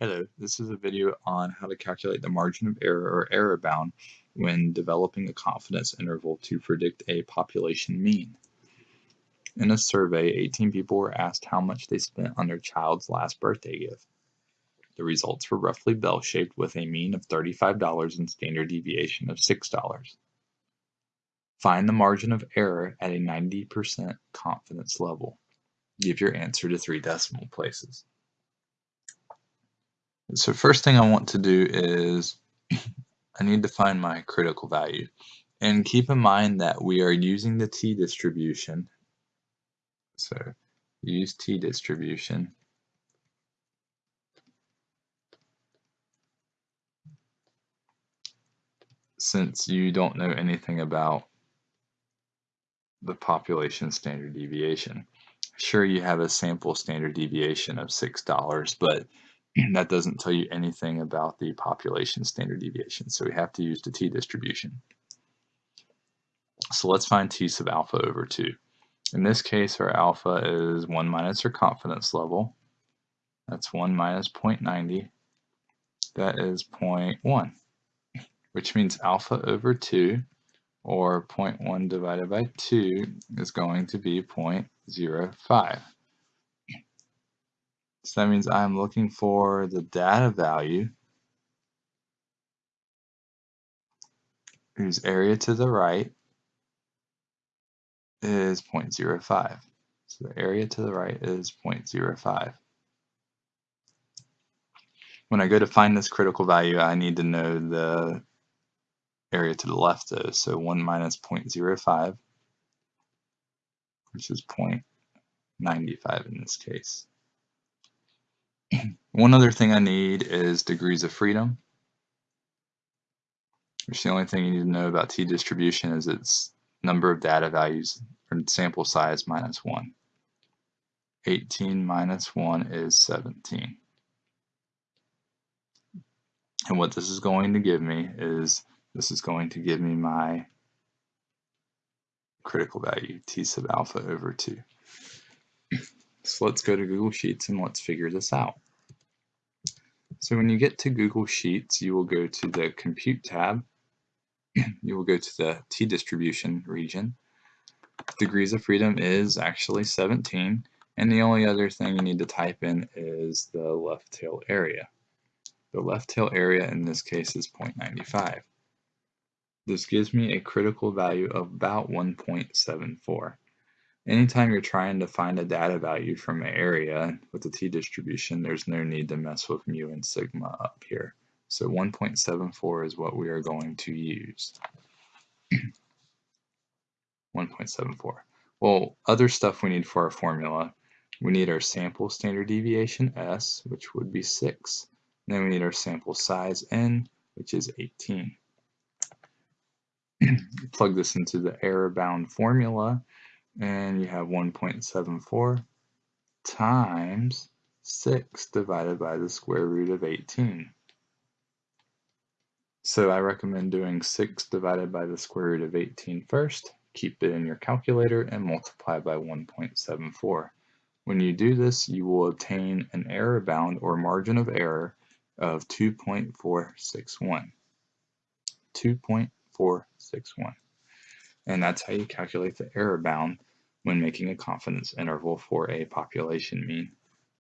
Hello, this is a video on how to calculate the margin of error or error bound when developing a confidence interval to predict a population mean. In a survey, 18 people were asked how much they spent on their child's last birthday gift. The results were roughly bell-shaped with a mean of $35 and standard deviation of $6. Find the margin of error at a 90% confidence level. Give your answer to three decimal places. So first thing I want to do is I need to find my critical value. And keep in mind that we are using the t-distribution. So use t-distribution. Since you don't know anything about the population standard deviation. Sure, you have a sample standard deviation of $6, but that doesn't tell you anything about the population standard deviation. So we have to use the t-distribution. So let's find t sub alpha over 2. In this case, our alpha is 1 minus our confidence level. That's 1 minus 0.90. That is 0.1, which means alpha over 2, or 0.1 divided by 2, is going to be 0.05. So that means I'm looking for the data value whose area to the right is 0.05. So the area to the right is 0.05. When I go to find this critical value, I need to know the area to the left though. So 1 minus 0.05, which is 0.95 in this case. One other thing I need is degrees of freedom. Which the only thing you need to know about t-distribution is its number of data values or sample size minus 1. 18 minus 1 is 17. And what this is going to give me is this is going to give me my critical value, t sub alpha over 2. So let's go to Google Sheets and let's figure this out. So when you get to Google Sheets, you will go to the Compute tab. you will go to the t-distribution region. Degrees of freedom is actually 17, and the only other thing you need to type in is the left tail area. The left tail area in this case is 0.95. This gives me a critical value of about 1.74. Anytime you're trying to find a data value from an area with the t-distribution, there's no need to mess with mu and sigma up here. So 1.74 is what we are going to use. 1.74. Well, other stuff we need for our formula, we need our sample standard deviation S, which would be 6. And then we need our sample size N, which is 18. Plug this into the error bound formula, and you have 1.74 times 6 divided by the square root of 18. So I recommend doing 6 divided by the square root of 18 first, keep it in your calculator, and multiply by 1.74. When you do this, you will obtain an error bound or margin of error of 2.461. 2.461 and that's how you calculate the error bound when making a confidence interval for a population mean.